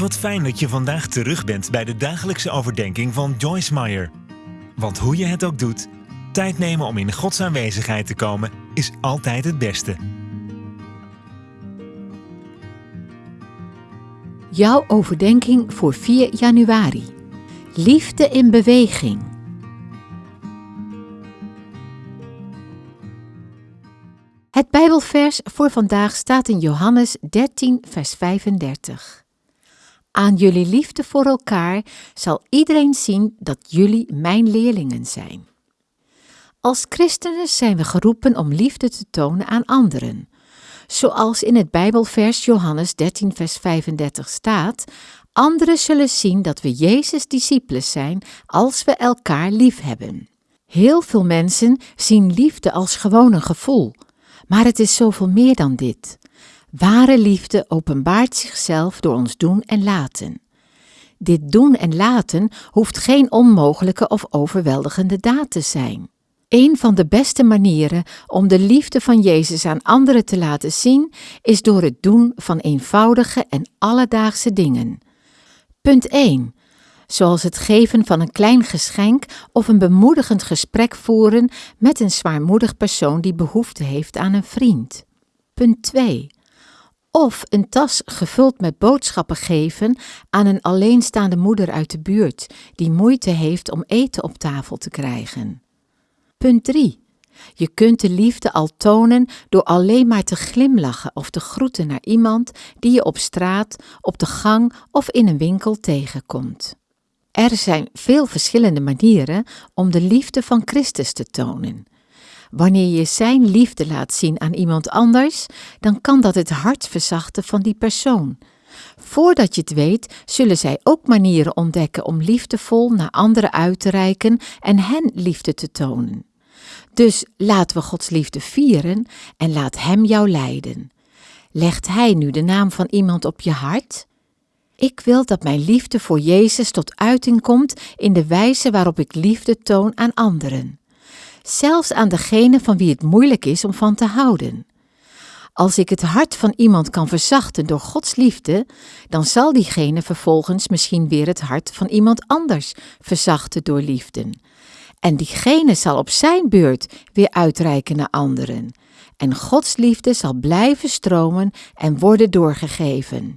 Wat fijn dat je vandaag terug bent bij de dagelijkse overdenking van Joyce Meyer. Want hoe je het ook doet, tijd nemen om in Gods aanwezigheid te komen is altijd het beste. Jouw overdenking voor 4 januari. Liefde in beweging. Het Bijbelvers voor vandaag staat in Johannes 13, vers 35. Aan jullie liefde voor elkaar zal iedereen zien dat jullie mijn leerlingen zijn. Als christenen zijn we geroepen om liefde te tonen aan anderen. Zoals in het Bijbelvers Johannes 13, vers 35 staat: Anderen zullen zien dat we Jezus' discipelen zijn als we elkaar lief hebben. Heel veel mensen zien liefde als gewoon een gevoel, maar het is zoveel meer dan dit. Ware liefde openbaart zichzelf door ons doen en laten. Dit doen en laten hoeft geen onmogelijke of overweldigende daad te zijn. Een van de beste manieren om de liefde van Jezus aan anderen te laten zien is door het doen van eenvoudige en alledaagse dingen. Punt 1. Zoals het geven van een klein geschenk of een bemoedigend gesprek voeren met een zwaarmoedig persoon die behoefte heeft aan een vriend. Punt 2 of een tas gevuld met boodschappen geven aan een alleenstaande moeder uit de buurt die moeite heeft om eten op tafel te krijgen. Punt 3. Je kunt de liefde al tonen door alleen maar te glimlachen of te groeten naar iemand die je op straat, op de gang of in een winkel tegenkomt. Er zijn veel verschillende manieren om de liefde van Christus te tonen. Wanneer je Zijn liefde laat zien aan iemand anders, dan kan dat het hart verzachten van die persoon. Voordat je het weet, zullen zij ook manieren ontdekken om liefdevol naar anderen uit te reiken en hen liefde te tonen. Dus laten we Gods liefde vieren en laat Hem jou leiden. Legt Hij nu de naam van iemand op je hart? Ik wil dat mijn liefde voor Jezus tot uiting komt in de wijze waarop ik liefde toon aan anderen zelfs aan degene van wie het moeilijk is om van te houden. Als ik het hart van iemand kan verzachten door Gods liefde, dan zal diegene vervolgens misschien weer het hart van iemand anders verzachten door liefde. En diegene zal op zijn beurt weer uitreiken naar anderen. En Gods liefde zal blijven stromen en worden doorgegeven.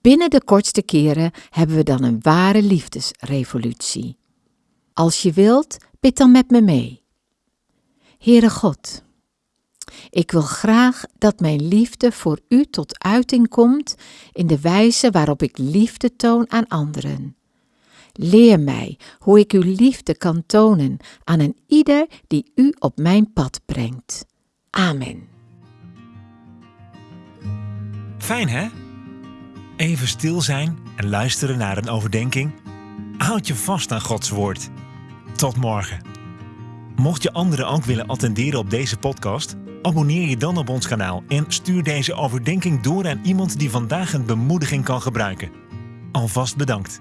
Binnen de kortste keren hebben we dan een ware liefdesrevolutie. Als je wilt, bid dan met me mee. Heere God, ik wil graag dat mijn liefde voor U tot uiting komt in de wijze waarop ik liefde toon aan anderen. Leer mij hoe ik uw liefde kan tonen aan een ieder die U op mijn pad brengt. Amen. Fijn hè? Even stil zijn en luisteren naar een overdenking. Houd je vast aan Gods woord. Tot morgen. Mocht je anderen ook willen attenderen op deze podcast, abonneer je dan op ons kanaal en stuur deze overdenking door aan iemand die vandaag een bemoediging kan gebruiken. Alvast bedankt.